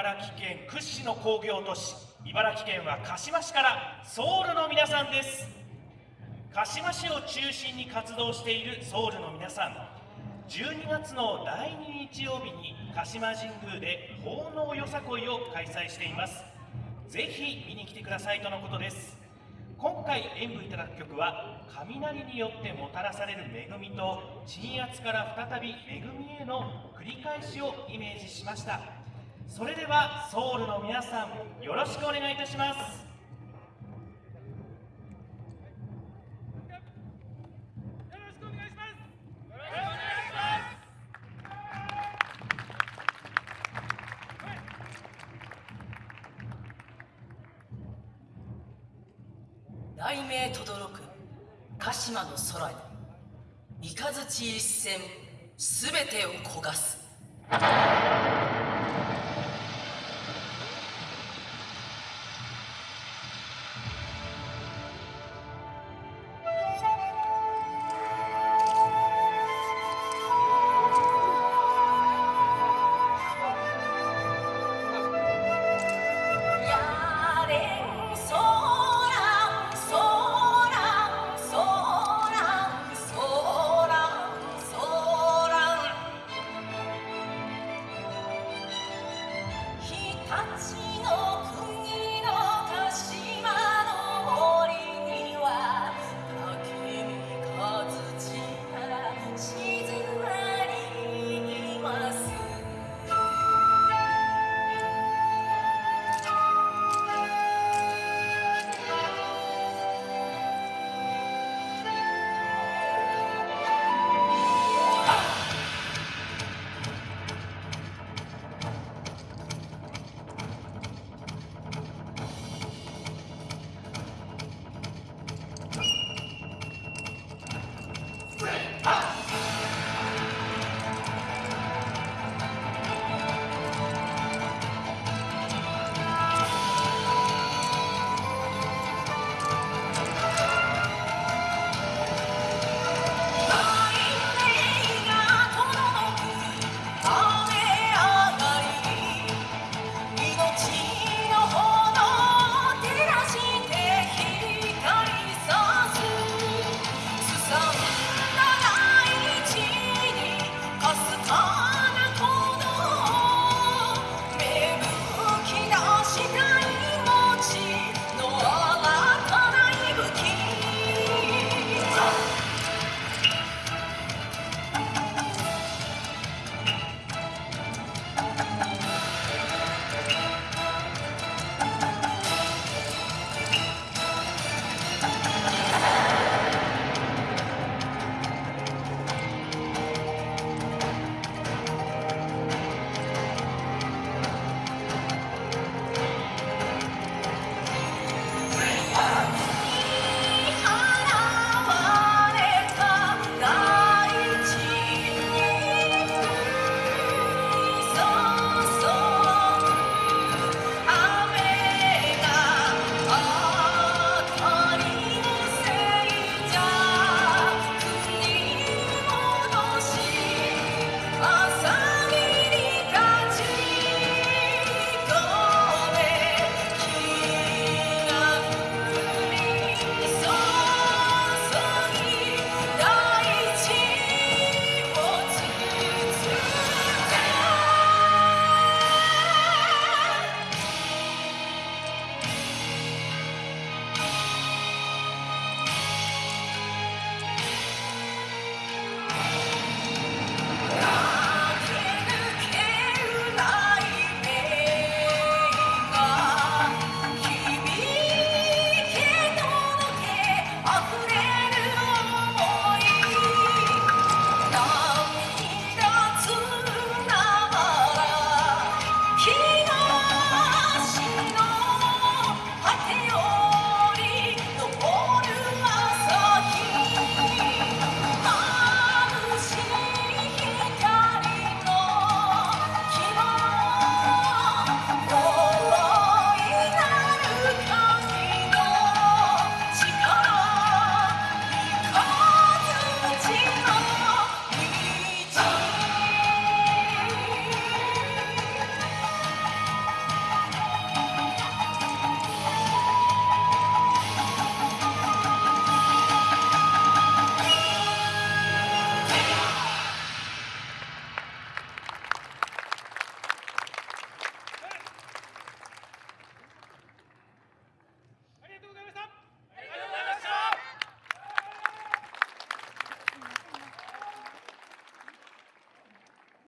茨城県屈指の工業都市茨城県は鹿島市からソウルの皆さんです。鹿島市を中心に活動しているソウルの皆さん12月の第2日曜日に鹿島神宮で奉納よさこいを開催しています。ぜひ見に来てくださいとのことです。今回演舞いただく曲は雷によってもたらされる恵みと鎮圧から再び恵みへの繰り返しをイメージしました。それではソウルの皆さんよろしくお願いいたします。雷鳴とどろく鹿島の空に三日月一戦すべてを焦がす。